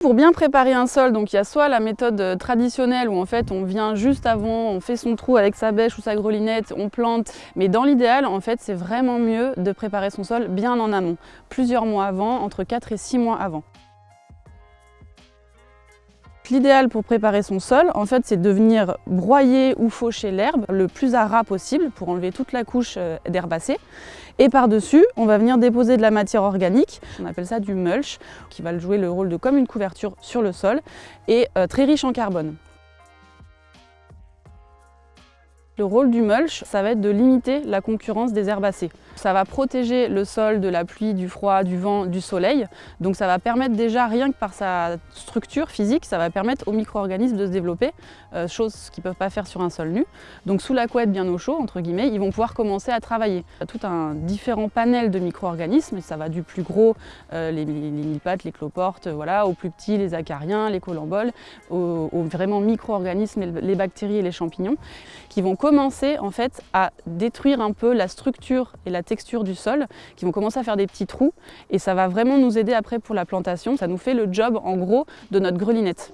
Pour bien préparer un sol, donc il y a soit la méthode traditionnelle où en fait on vient juste avant, on fait son trou avec sa bêche ou sa grelinette, on plante, mais dans l'idéal en fait c'est vraiment mieux de préparer son sol bien en amont, plusieurs mois avant, entre 4 et 6 mois avant. L'idéal pour préparer son sol, en fait, c'est de venir broyer ou faucher l'herbe le plus à ras possible pour enlever toute la couche euh, d'herbacée. Et par-dessus, on va venir déposer de la matière organique, on appelle ça du mulch, qui va jouer le rôle de comme une couverture sur le sol et euh, très riche en carbone. Le rôle du mulch, ça va être de limiter la concurrence des herbacées. Ça va protéger le sol de la pluie, du froid, du vent, du soleil. Donc ça va permettre déjà, rien que par sa structure physique, ça va permettre aux micro-organismes de se développer, euh, chose qu'ils ne peuvent pas faire sur un sol nu. Donc sous la couette bien au chaud, entre guillemets, ils vont pouvoir commencer à travailler. Il y a tout un différent panel de micro-organismes, ça va du plus gros, euh, les, les, les cloportes, voilà, aux plus petits, les acariens, les colamboles, aux, vraiment micro-organismes, les bactéries et les champignons, qui vont commencer en fait à détruire un peu la structure et la texture du sol, qui vont commencer à faire des petits trous et ça va vraiment nous aider après pour la plantation. Ça nous fait le job en gros de notre grelinette.